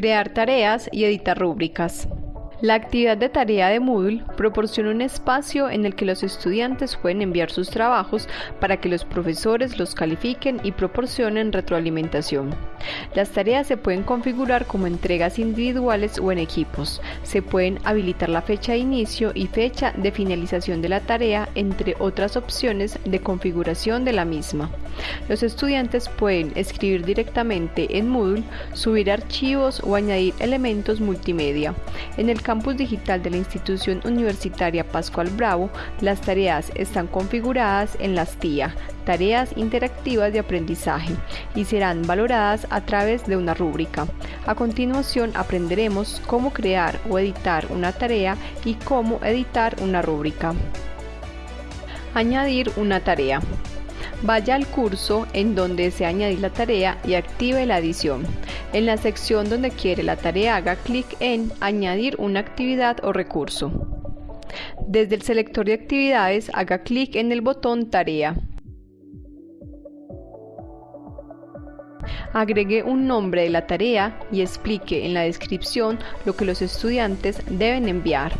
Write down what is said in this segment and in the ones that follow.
Crear tareas y editar rúbricas. La actividad de tarea de Moodle proporciona un espacio en el que los estudiantes pueden enviar sus trabajos para que los profesores los califiquen y proporcionen retroalimentación. Las tareas se pueden configurar como entregas individuales o en equipos. Se pueden habilitar la fecha de inicio y fecha de finalización de la tarea, entre otras opciones de configuración de la misma. Los estudiantes pueden escribir directamente en Moodle, subir archivos o añadir elementos multimedia. En el campus digital de la institución universitaria Pascual Bravo, las tareas están configuradas en las TIA, tareas interactivas de aprendizaje, y serán valoradas a través de una rúbrica. A continuación aprenderemos cómo crear o editar una tarea y cómo editar una rúbrica. Añadir una tarea. Vaya al curso en donde se añadir la tarea y active la adición. En la sección donde quiere la tarea haga clic en Añadir una actividad o recurso. Desde el selector de actividades haga clic en el botón Tarea. Agregue un nombre de la tarea y explique en la descripción lo que los estudiantes deben enviar.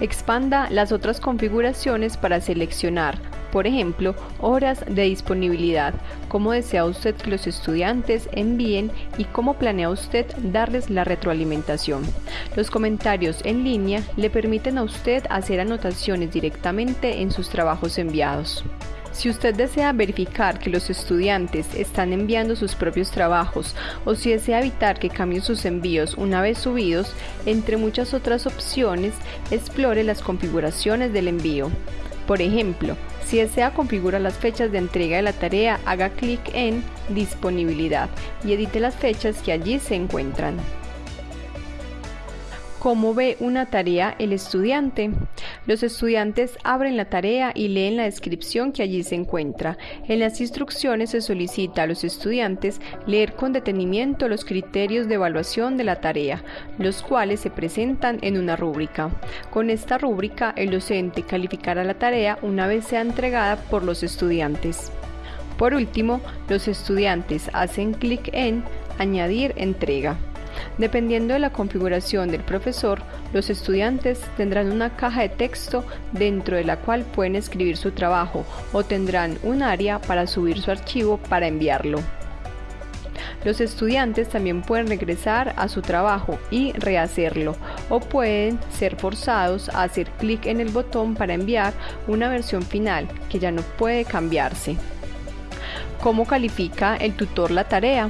Expanda las otras configuraciones para seleccionar por ejemplo, horas de disponibilidad, cómo desea usted que los estudiantes envíen y cómo planea usted darles la retroalimentación. Los comentarios en línea le permiten a usted hacer anotaciones directamente en sus trabajos enviados. Si usted desea verificar que los estudiantes están enviando sus propios trabajos o si desea evitar que cambien sus envíos una vez subidos, entre muchas otras opciones, explore las configuraciones del envío. Por ejemplo, si desea configurar las fechas de entrega de la tarea, haga clic en Disponibilidad y edite las fechas que allí se encuentran. ¿Cómo ve una tarea el estudiante? Los estudiantes abren la tarea y leen la descripción que allí se encuentra. En las instrucciones se solicita a los estudiantes leer con detenimiento los criterios de evaluación de la tarea, los cuales se presentan en una rúbrica. Con esta rúbrica, el docente calificará la tarea una vez sea entregada por los estudiantes. Por último, los estudiantes hacen clic en Añadir entrega. Dependiendo de la configuración del profesor, los estudiantes tendrán una caja de texto dentro de la cual pueden escribir su trabajo o tendrán un área para subir su archivo para enviarlo. Los estudiantes también pueden regresar a su trabajo y rehacerlo o pueden ser forzados a hacer clic en el botón para enviar una versión final que ya no puede cambiarse. ¿Cómo califica el tutor la tarea?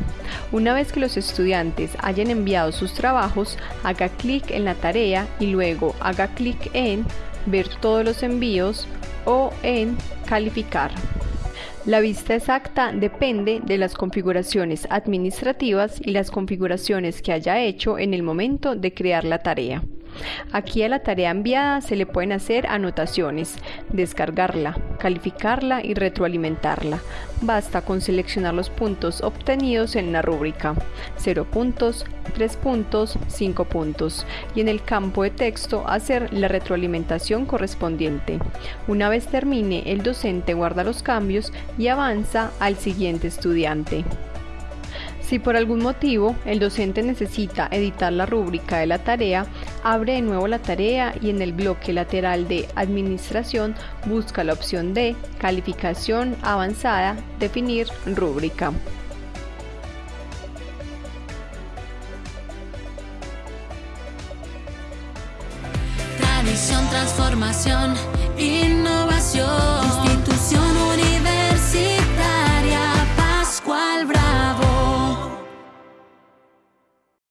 Una vez que los estudiantes hayan enviado sus trabajos, haga clic en la tarea y luego haga clic en Ver todos los envíos o en Calificar. La vista exacta depende de las configuraciones administrativas y las configuraciones que haya hecho en el momento de crear la tarea. Aquí a la tarea enviada se le pueden hacer anotaciones, descargarla, calificarla y retroalimentarla. Basta con seleccionar los puntos obtenidos en la rúbrica, 0 puntos, 3 puntos, 5 puntos, y en el campo de texto hacer la retroalimentación correspondiente. Una vez termine, el docente guarda los cambios y avanza al siguiente estudiante. Si por algún motivo el docente necesita editar la rúbrica de la tarea, abre de nuevo la tarea y en el bloque lateral de Administración busca la opción de Calificación avanzada, definir rúbrica. Tradición, transformación, innovación.